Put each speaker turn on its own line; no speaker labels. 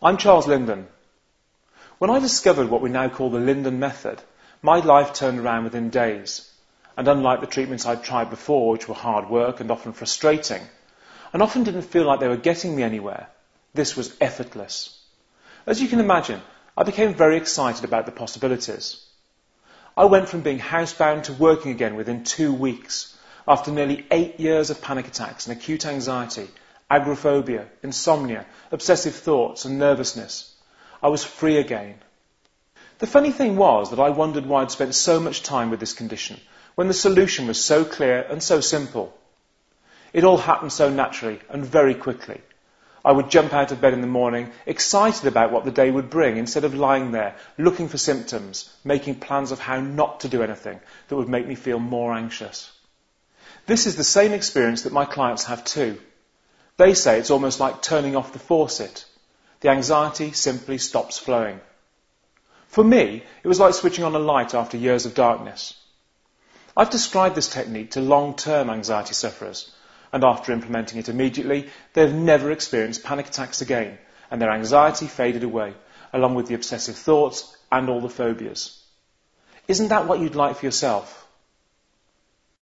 I'm Charles Linden. When I discovered what we now call the Linden method, my life turned around within days. And unlike the treatments I'd tried before, which were hard work and often frustrating, and often didn't feel like they were getting me anywhere, this was effortless. As you can imagine, I became very excited about the possibilities. I went from being housebound to working again within two weeks, after nearly eight years of panic attacks and acute anxiety agoraphobia, insomnia, obsessive thoughts, and nervousness. I was free again. The funny thing was that I wondered why I'd spent so much time with this condition when the solution was so clear and so simple. It all happened so naturally and very quickly. I would jump out of bed in the morning, excited about what the day would bring, instead of lying there, looking for symptoms, making plans of how not to do anything that would make me feel more anxious. This is the same experience that my clients have too. They say it's almost like turning off the faucet. The anxiety simply stops flowing. For me, it was like switching on a light after years of darkness. I've described this technique to long-term anxiety sufferers, and after implementing it immediately, they've never experienced panic attacks again, and their anxiety faded away, along with the obsessive thoughts and all the phobias. Isn't that what you'd like for yourself?